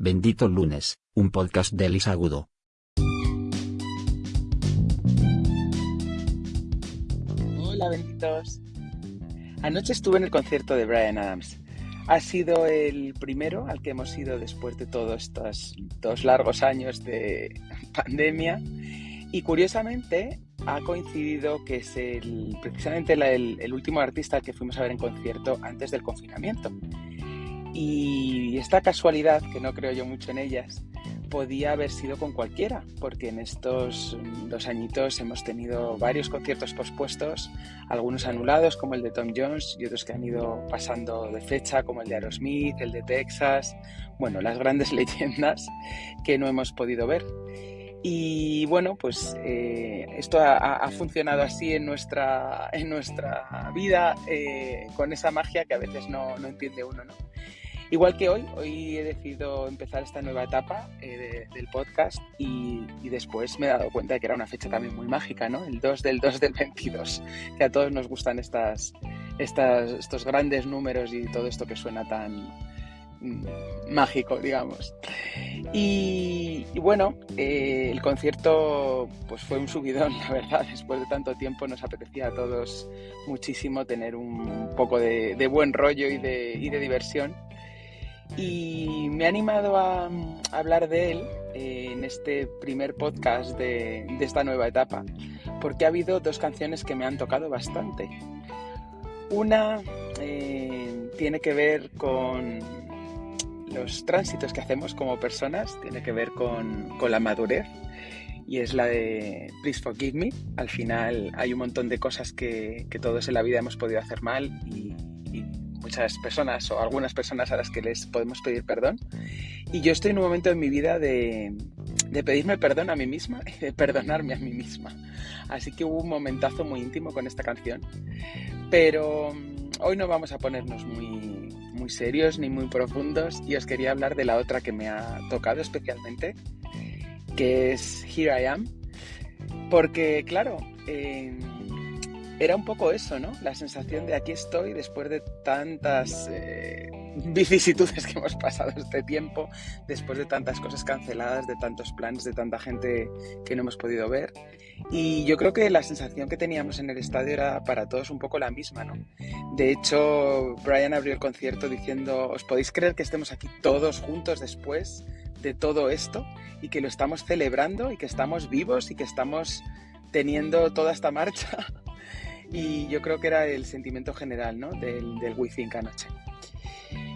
Bendito lunes, un podcast de Elisa Agudo. Hola, benditos. Anoche estuve en el concierto de Brian Adams. Ha sido el primero al que hemos ido después de todos estos dos largos años de pandemia. Y curiosamente ha coincidido que es el, precisamente el, el último artista al que fuimos a ver en concierto antes del confinamiento. Y esta casualidad, que no creo yo mucho en ellas, podía haber sido con cualquiera, porque en estos dos añitos hemos tenido varios conciertos pospuestos, algunos anulados como el de Tom Jones y otros que han ido pasando de fecha como el de Aerosmith, el de Texas, bueno, las grandes leyendas que no hemos podido ver. Y bueno, pues eh, esto ha, funcionado así en nuestra, en nuestra vida, eh, con esa magia que a veces no, no entiende uno, ¿no? Igual que hoy, hoy he decidido empezar esta nueva etapa eh, de, del podcast y, y, después me he dado cuenta de que era una fecha también muy mágica, ¿no? El 2 del 2 del 22, que a todos nos gustan estas, estas, estos grandes números y todo esto que suena tan mm, mágico, digamos. Y, y bueno, eh, el concierto pues fue un subidón, la verdad. Después de tanto tiempo nos apetecía a todos muchísimo tener un poco de, de buen rollo y de, y de diversión y me ha animado a, a hablar de él eh, en este primer podcast de, esta nueva etapa, porque ha habido dos canciones que me han tocado bastante. Una eh, tiene que ver con los tránsitos que hacemos como personas, tiene que ver con, con la madurez y es la de Please Forgive Me. Al final hay un montón de cosas que, que todos en la vida hemos podido hacer mal y, muchas personas o algunas personas a las que les podemos pedir perdón. Y yo estoy en un momento en mi vida de, pedirme perdón a mí misma y de perdonarme a mí misma. Así que hubo un momentazo muy íntimo con esta canción. Pero mm, hoy no vamos a ponernos muy, muy serios ni muy profundos y os quería hablar de la otra que me ha tocado especialmente, que es Here I Am. Porque, claro, era un poco eso, ¿no? La sensación de aquí estoy después de tantas eh, vicisitudes que hemos pasado este tiempo, después de tantas cosas canceladas, de tantos planes, de tanta gente que no hemos podido ver. Y yo creo que la sensación que teníamos en el estadio era para todos un poco la misma, ¿no? De hecho, Brian abrió el concierto diciendo, ¿os podéis creer que estemos aquí todos juntos después de todo esto y que lo estamos celebrando y que estamos vivos y que estamos teniendo toda esta marcha? y yo creo que era el sentimiento general ¿no? del, del We anoche.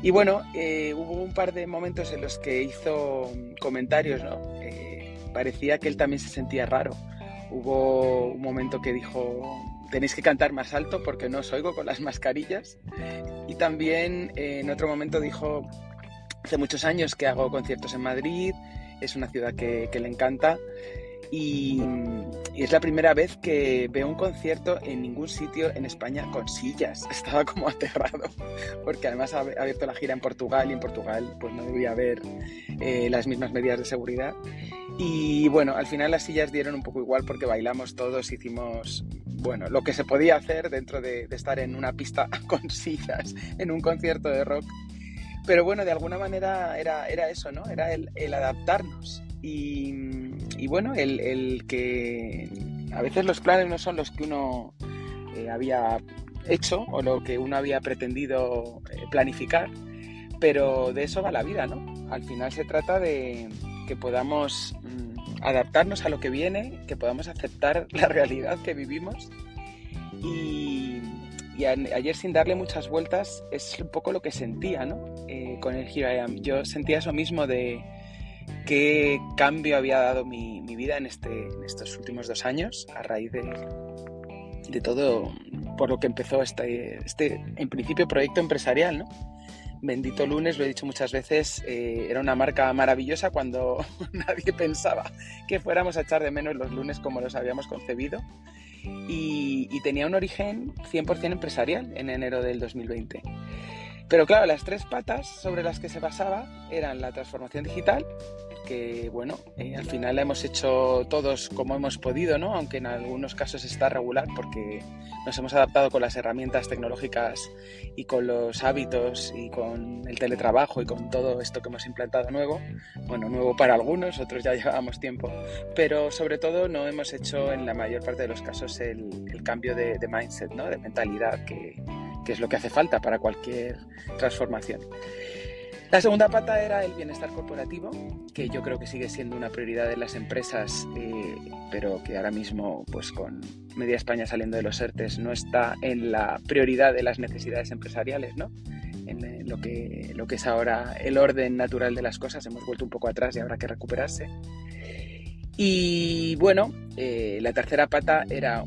Y bueno, eh, hubo un par de momentos en los que hizo comentarios, ¿no? Eh, parecía que él también se sentía raro. Hubo un momento que dijo, tenéis que cantar más alto porque no os oigo con las mascarillas. Y también eh, en otro momento dijo, hace muchos años que hago conciertos en Madrid, es una ciudad que, que le encanta y, y, es la primera vez que veo un concierto en ningún sitio en España con sillas. Estaba como aterrado, porque además ha abierto la gira en Portugal y en Portugal pues no debía haber eh, las mismas medidas de seguridad. Y bueno, al final las sillas dieron un poco igual porque bailamos todos, hicimos bueno, lo que se podía hacer dentro de, estar en una pista con sillas en un concierto de rock. Pero bueno, de alguna manera era, era eso, ¿no? Era el, el adaptarnos. Y, y bueno, el, el, que a veces los planes no son los que uno eh, había hecho o lo que uno había pretendido eh, planificar, pero de eso va la vida, ¿no? Al final se trata de que podamos mm, adaptarnos a lo que viene, que podamos aceptar la realidad que vivimos y, ayer sin darle muchas vueltas es un poco lo que sentía, ¿no? Eh, con el Here I Am. Yo sentía eso mismo de qué cambio había dado mi, vida en, este, en, estos últimos dos años a raíz de, todo por lo que empezó este, este, en principio, proyecto empresarial. Bendito Lunes, lo he dicho muchas veces, eh, era una marca maravillosa cuando nadie pensaba que fuéramos a echar de menos los lunes como los habíamos concebido. Y, y tenía un origen 100% empresarial en enero del 2020. Pero claro, las tres patas sobre las que se basaba eran la transformación digital, que bueno, eh, al final la hemos hecho todos como hemos podido, ¿no? Aunque en algunos casos está regular porque nos hemos adaptado con las herramientas tecnológicas y con los hábitos y con el teletrabajo y con todo esto que hemos implantado nuevo. Bueno, nuevo para algunos, otros ya llevábamos tiempo, pero sobre todo no hemos hecho en la mayor parte de los casos el, cambio de, mindset, ¿no? De mentalidad que, que es lo que hace falta para cualquier transformación. La segunda pata era el bienestar corporativo, que yo creo que sigue siendo una prioridad de las empresas, eh, pero que ahora mismo, pues con Media España saliendo de los ERTES, no está en la prioridad de las necesidades empresariales, ¿no? En lo que, lo que es ahora el orden natural de las cosas. Hemos vuelto un poco atrás y habrá que recuperarse. Y bueno, eh, la tercera pata era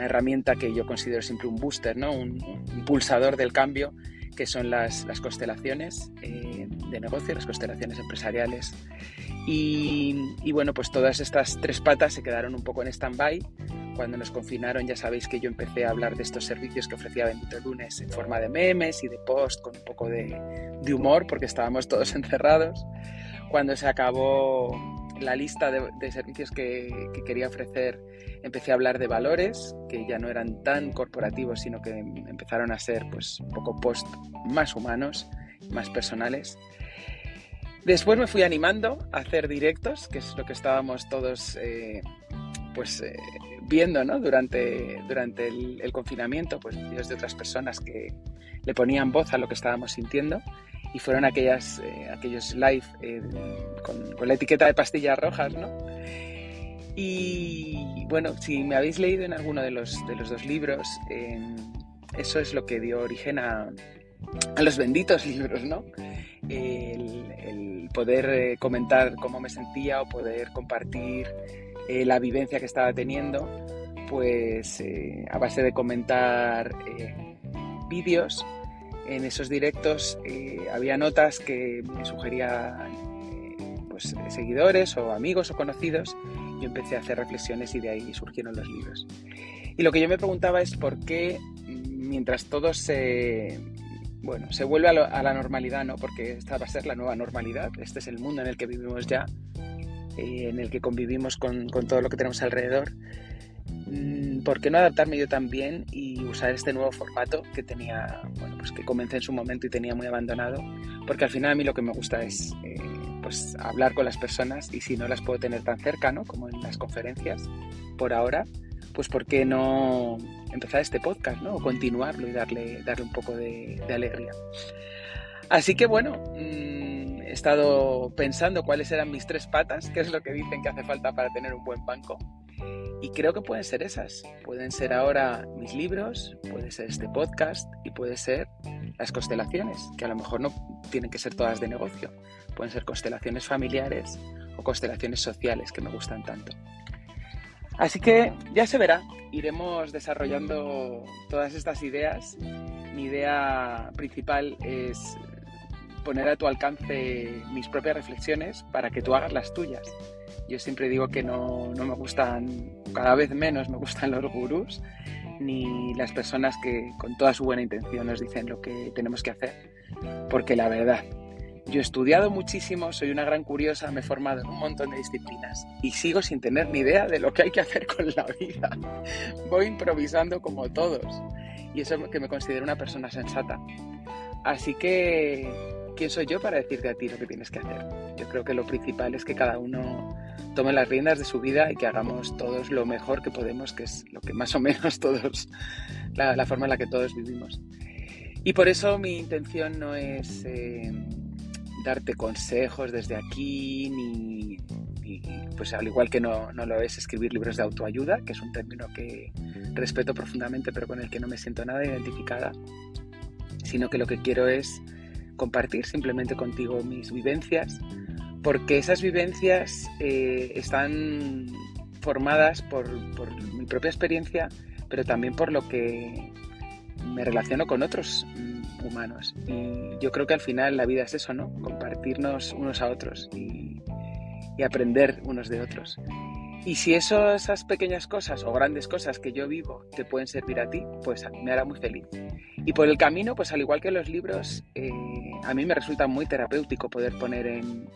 una herramienta que yo considero siempre un booster, ¿no? un, un impulsador del cambio que son las, constelaciones eh, de negocio, las constelaciones empresariales. Y, bueno, pues todas estas tres patas se quedaron un poco en stand-by. Cuando nos confinaron ya sabéis que yo empecé a hablar de estos servicios que ofrecía Bendito Lunes en forma de memes y de post con un poco de humor porque estábamos todos encerrados. Cuando se acabó la lista de, servicios que, quería ofrecer empecé a hablar de valores que ya no eran tan corporativos, sino que empezaron a ser pues un poco post más humanos, más personales. Después me fui animando a hacer directos, que es lo que estábamos todos eh, pues eh, viendo ¿no? durante, durante el, confinamiento, pues vídeos de otras personas que le ponían voz a lo que estábamos sintiendo y fueron aquellas, eh, aquellos live eh, con, la etiqueta de pastillas rojas, ¿no? Y bueno, si me habéis leído en alguno de los, de los dos libros, eso es lo que dio origen a, a los benditos libros, ¿no? El, el poder eh, comentar cómo me sentía o poder compartir la vivencia que estaba teniendo, pues a base de comentar vídeos en esos directos eh, había notas que me sugerían eh, pues, seguidores o amigos o conocidos. Yo empecé a hacer reflexiones y de ahí surgieron los libros. Y lo que yo me preguntaba es por qué mientras todo se, bueno, se vuelve a, la normalidad, ¿no? porque esta va a ser la nueva normalidad, este es el mundo en el que vivimos ya, eh, en el que convivimos con, con todo lo que tenemos alrededor. ¿Por qué no adaptarme yo también y usar este nuevo formato que tenía, bueno, pues que comencé en su momento y tenía muy abandonado? Porque al final a mí lo que me gusta es eh, pues hablar con las personas y si no las puedo tener tan cerca, ¿no? Como en las conferencias por ahora, pues ¿por qué no empezar este podcast, ¿no? O continuarlo y darle, darle un poco de, alegría. Así que bueno, mm, he estado pensando cuáles eran mis tres patas, qué es lo que dicen que hace falta para tener un buen banco. Y creo que pueden ser esas. Pueden ser ahora mis libros, puede ser este podcast y puede ser las constelaciones, que a lo mejor no tienen que ser todas de negocio. Pueden ser constelaciones familiares o constelaciones sociales que me gustan tanto. Así que ya se verá, iremos desarrollando todas estas ideas. Mi idea principal es poner a tu alcance mis propias reflexiones para que tú hagas las tuyas. Yo siempre digo que no, no me gustan, cada vez menos me gustan los gurús, ni las personas que con toda su buena intención nos dicen lo que tenemos que hacer. Porque la verdad, yo he estudiado muchísimo, soy una gran curiosa, me he formado en un montón de disciplinas y sigo sin tener ni idea de lo que hay que hacer con la vida. Voy improvisando como todos y eso es que me considero una persona sensata. Así que ¿quién soy yo para decirte a ti lo que tienes que hacer? Yo creo que lo principal es que cada uno tome las riendas de su vida y que hagamos todos lo mejor que podemos, que es lo que más o menos todos, la, forma en la que todos vivimos. Y por eso mi intención no es eh, darte consejos desde aquí, ni, pues al igual que no, no lo es escribir libros de autoayuda, que es un término que respeto profundamente, pero con el que no me siento nada identificada, sino que lo que quiero es compartir simplemente contigo mis vivencias, porque esas vivencias eh, están formadas por, mi propia experiencia, pero también por lo que me relaciono con otros mm, humanos. Y yo creo que al final la vida es eso, ¿no? Compartirnos unos a otros y, aprender unos de otros. Y si eso, esas pequeñas cosas o grandes cosas que yo vivo te pueden servir a ti, pues me hará muy feliz. Y por el camino, pues al igual que los libros, eh, a mí me resulta muy terapéutico poder poner en,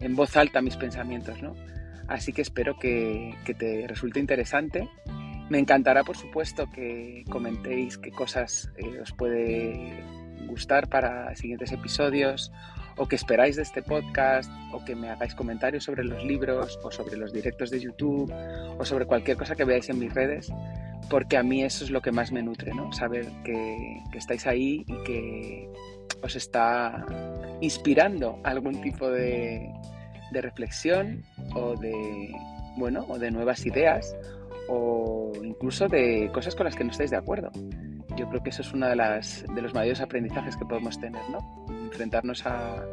en voz alta mis pensamientos, ¿no? Así que espero que, te resulte interesante. Me encantará, por supuesto, que comentéis qué cosas eh, os puede gustar para siguientes episodios o que esperáis de este podcast o que me hagáis comentarios sobre los libros o sobre los directos de YouTube o sobre cualquier cosa que veáis en mis redes, porque a mí eso es lo que más me nutre, ¿no? Saber que, que estáis ahí y que os está inspirando algún tipo de, de reflexión o de, bueno, o de nuevas ideas o incluso de cosas con las que no estáis de acuerdo. Yo creo que eso es uno de, las, de los mayores aprendizajes que podemos tener, ¿no? Enfrentarnos a,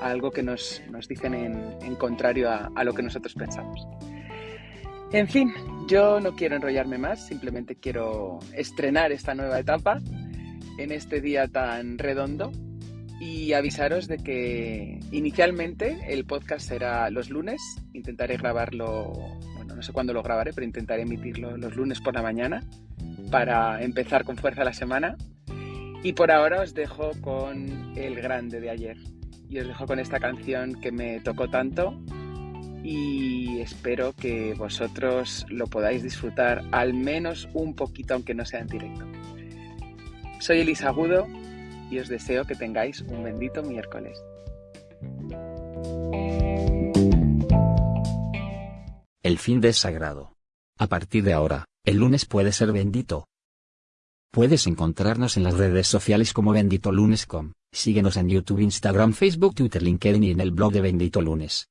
algo que nos, nos dicen en, en contrario a, lo que nosotros pensamos. En fin, yo no quiero enrollarme más, simplemente quiero estrenar esta nueva etapa en este día tan redondo y avisaros de que inicialmente el podcast será los lunes. Intentaré grabarlo, bueno, no sé cuándo lo grabaré, pero intentaré emitirlo los lunes por la mañana para empezar con fuerza la semana. Y por ahora os dejo con el grande de ayer. Y os dejo con esta canción que me tocó tanto y espero que vosotros lo podáis disfrutar al menos un poquito, aunque no sea en directo. Soy Elisa Agudo y os deseo que tengáis un bendito miércoles. El fin de sagrado. A partir de ahora, el lunes puede ser bendito. Puedes encontrarnos en las redes sociales como Bendito Lunes.com, síguenos en YouTube, Instagram, Facebook, Twitter, LinkedIn y en el blog de Bendito Lunes.